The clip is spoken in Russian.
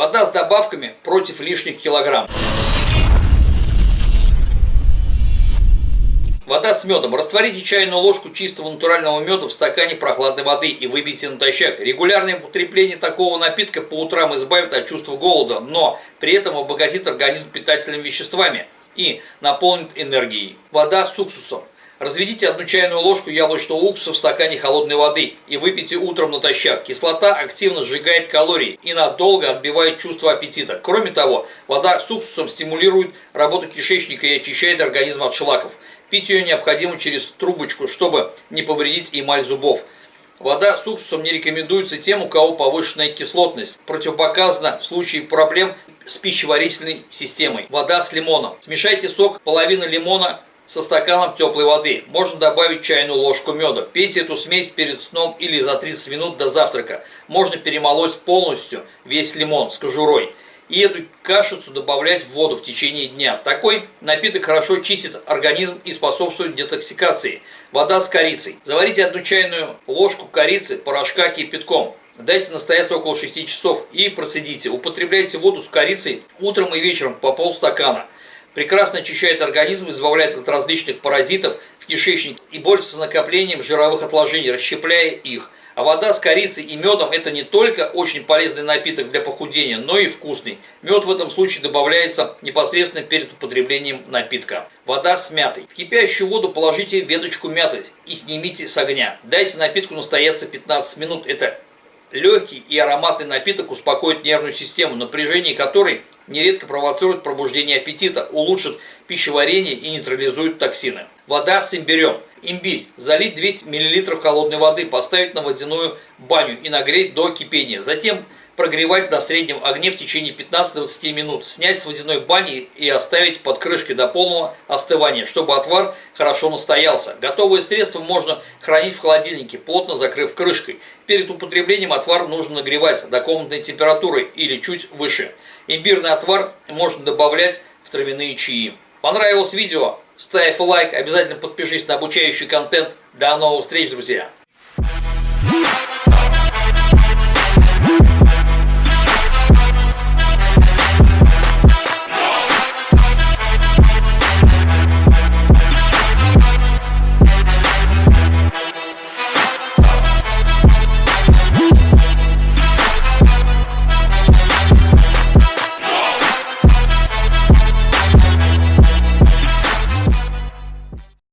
Вода с добавками против лишних килограмм. Вода с медом. Растворите чайную ложку чистого натурального меда в стакане прохладной воды и выпейте натощак. Регулярное употребление такого напитка по утрам избавит от чувства голода, но при этом обогатит организм питательными веществами и наполнит энергией. Вода с уксусом. Разведите одну чайную ложку яблочного уксуса в стакане холодной воды и выпейте утром натощак. Кислота активно сжигает калории и надолго отбивает чувство аппетита. Кроме того, вода с уксусом стимулирует работу кишечника и очищает организм от шлаков. Пить ее необходимо через трубочку, чтобы не повредить эмаль зубов. Вода с уксусом не рекомендуется тем, у кого повышенная кислотность. Противопоказано в случае проблем с пищеварительной системой. Вода с лимоном. Смешайте сок половины лимона со стаканом теплой воды. Можно добавить чайную ложку меда. Пейте эту смесь перед сном или за 30 минут до завтрака. Можно перемолоть полностью весь лимон с кожурой. И эту кашицу добавлять в воду в течение дня. Такой напиток хорошо чистит организм и способствует детоксикации. Вода с корицей. Заварите одну чайную ложку корицы, порошка кипятком. Дайте настояться около 6 часов и процедите. Употребляйте воду с корицей утром и вечером по полстакана прекрасно очищает организм, избавляет от различных паразитов в кишечнике и борется с накоплением жировых отложений, расщепляя их. А вода с корицей и медом это не только очень полезный напиток для похудения, но и вкусный. Мед в этом случае добавляется непосредственно перед употреблением напитка. Вода с мятой. В кипящую воду положите веточку мяты и снимите с огня. Дайте напитку настояться 15 минут. Это легкий и ароматный напиток успокоит нервную систему, напряжение которой нередко провоцирует пробуждение аппетита, улучшит пищеварение и нейтрализует токсины. Вода с имбирем. Имбирь. Залить 200 мл холодной воды, поставить на водяную баню и нагреть до кипения. Затем прогревать на среднем огне в течение 15-20 минут, снять с водяной бани и оставить под крышкой до полного остывания, чтобы отвар хорошо настоялся. Готовые средства можно хранить в холодильнике, плотно закрыв крышкой. Перед употреблением отвар нужно нагревать до комнатной температуры или чуть выше. Имбирный отвар можно добавлять в травяные чаи. Понравилось видео? Ставь лайк, обязательно подпишись на обучающий контент. До новых встреч, друзья!